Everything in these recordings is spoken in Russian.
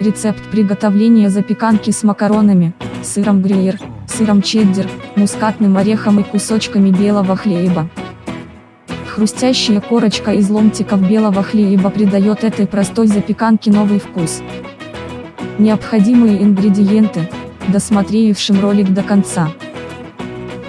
Рецепт приготовления запеканки с макаронами, сыром грюйер, сыром чеддер, мускатным орехом и кусочками белого хлеба. Хрустящая корочка из ломтиков белого хлеба придает этой простой запеканке новый вкус. Необходимые ингредиенты, досмотревшим ролик до конца.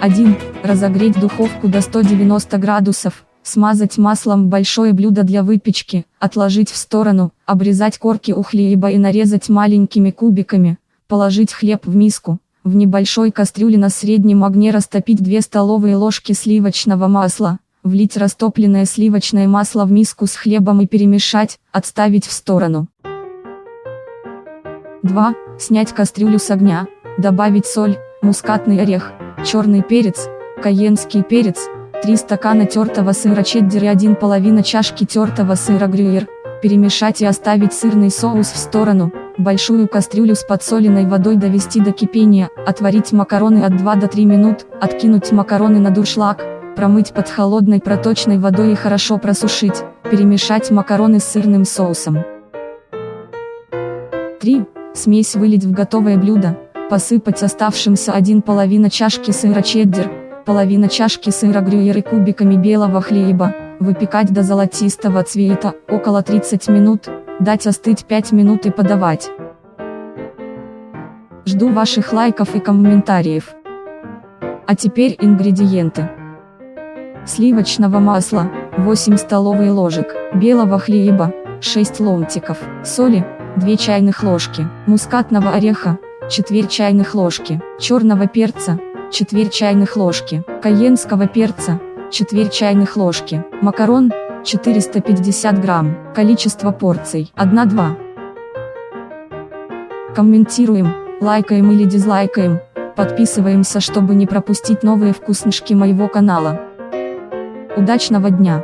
1. Разогреть духовку до 190 градусов, смазать маслом большое блюдо для выпечки, отложить в сторону, обрезать корки у хлеба и нарезать маленькими кубиками, положить хлеб в миску, в небольшой кастрюле на среднем огне растопить 2 столовые ложки сливочного масла, влить растопленное сливочное масло в миску с хлебом и перемешать, отставить в сторону. 2. Снять кастрюлю с огня, добавить соль, мускатный орех, черный перец, каенский перец, 3 стакана тертого сыра чеддер и 1 половина чашки тертого сыра грюйер, перемешать и оставить сырный соус в сторону, большую кастрюлю с подсоленной водой довести до кипения, отварить макароны от 2 до 3 минут, откинуть макароны на дуршлаг, промыть под холодной проточной водой и хорошо просушить, перемешать макароны с сырным соусом. 3. Смесь вылить в готовое блюдо, посыпать оставшимся 1 половина чашки сыра чеддер, половина чашки сыра грюйер и кубиками белого хлеба, выпекать до золотистого цвета, около 30 минут, дать остыть 5 минут и подавать. Жду ваших лайков и комментариев. А теперь ингредиенты. Сливочного масла, 8 столовые ложек, белого хлеба, 6 ломтиков, соли, 2 чайных ложки, мускатного ореха, четверть чайных ложки, черного перца, четверть чайных ложки, каенского перца, четверть чайных ложки, макарон, 450 грамм, количество порций, 1-2. Комментируем, лайкаем или дизлайкаем, подписываемся, чтобы не пропустить новые вкуснышки моего канала. Удачного дня!